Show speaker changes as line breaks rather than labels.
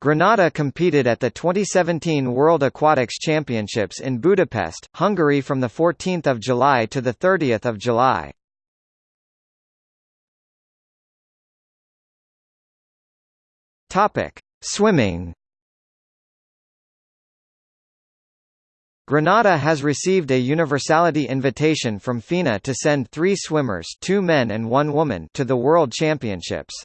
Grenada competed at the 2017 World Aquatics Championships in Budapest, Hungary from 14 July to 30 July. Swimming Grenada has received a universality invitation from FINA to send three swimmers two men and one woman to the World Championships.